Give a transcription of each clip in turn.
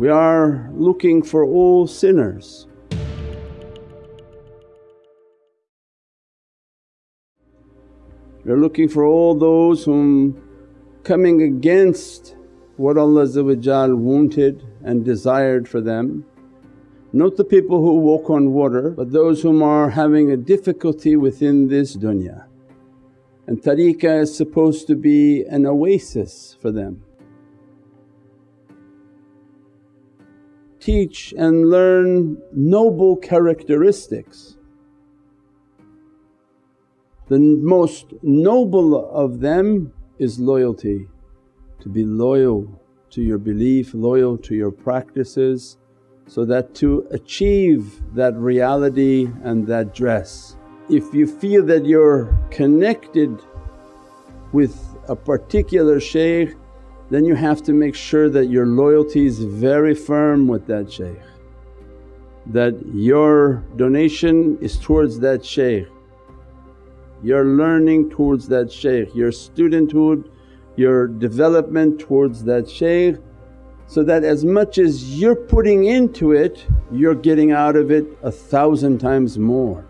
We are looking for all sinners. We're looking for all those whom coming against what Allah wanted and desired for them. Not the people who walk on water but those whom are having a difficulty within this dunya. And tariqah is supposed to be an oasis for them. Teach and learn noble characteristics. The most noble of them is loyalty, to be loyal to your belief, loyal to your practices so that to achieve that reality and that dress. If you feel that you're connected with a particular shaykh then you have to make sure that your loyalty is very firm with that shaykh, that your donation is towards that shaykh, your learning towards that shaykh, your studenthood, your development towards that shaykh so that as much as you're putting into it you're getting out of it a thousand times more.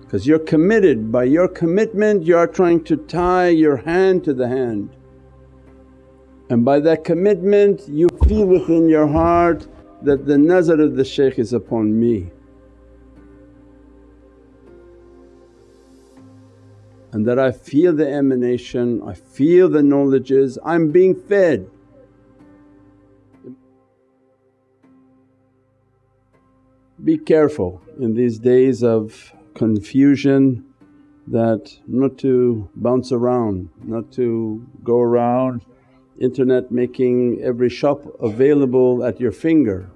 Because you're committed, by your commitment you are trying to tie your hand to the hand. And by that commitment you feel within your heart that the nazar of the shaykh is upon me. And that I feel the emanation, I feel the knowledges, I'm being fed. Be careful in these days of confusion that not to bounce around, not to go around internet making every shop available at your finger.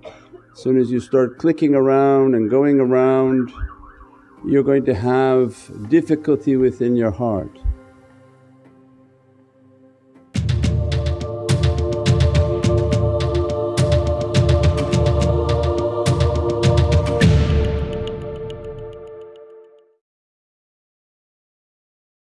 As soon as you start clicking around and going around you're going to have difficulty within your heart.